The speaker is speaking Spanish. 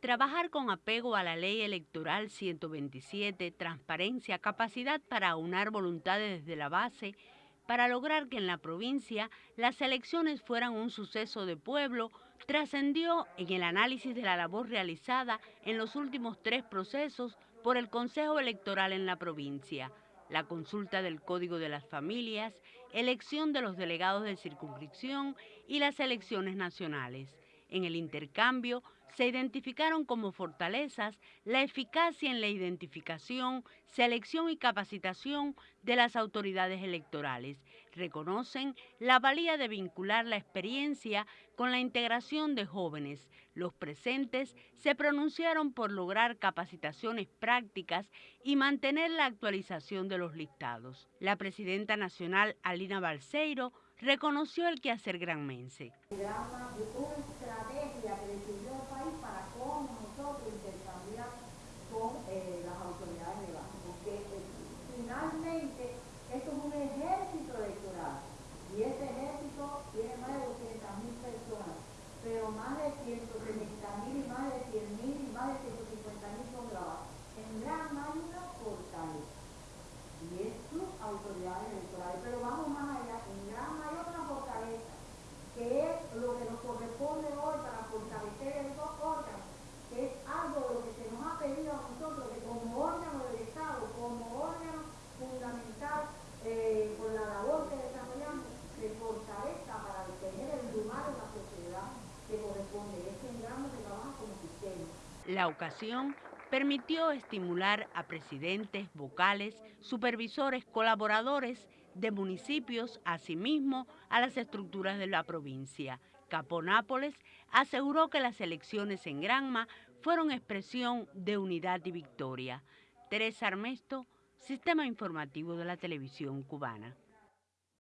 Trabajar con apego a la ley electoral 127, transparencia, capacidad para aunar voluntades desde la base, para lograr que en la provincia las elecciones fueran un suceso de pueblo, trascendió en el análisis de la labor realizada en los últimos tres procesos por el Consejo Electoral en la provincia, la consulta del Código de las Familias, elección de los delegados de circunscripción y las elecciones nacionales. En el intercambio se identificaron como fortalezas la eficacia en la identificación, selección y capacitación de las autoridades electorales. Reconocen la valía de vincular la experiencia con la integración de jóvenes. Los presentes se pronunciaron por lograr capacitaciones prácticas y mantener la actualización de los listados. La presidenta nacional Alina Balseiro reconoció el quehacer granmense. Una estrategia que decidió el país para cómo nosotros intercambiar con eh, las autoridades de base, porque eh, finalmente esto es un ejército electoral y este ejército tiene más de 200.000 personas, pero más de 170.000 y más de 100.000 y más de 150.000 son grabados. En gran una fortaleza y es sus autoridades electorales, pero vamos más allá que es lo que nos corresponde hoy para fortalecer el órgano, que es algo de lo que se nos ha pedido a nosotros, que como órgano del Estado, como órgano fundamental eh, por la labor que desarrollamos, se fortalezca para detener el lugar de la sociedad La ocasión permitió estimular a presidentes, vocales, supervisores, colaboradores de municipios, asimismo a las estructuras de la provincia. Caponápoles aseguró que las elecciones en Granma fueron expresión de unidad y victoria. Teresa Armesto, Sistema Informativo de la Televisión Cubana.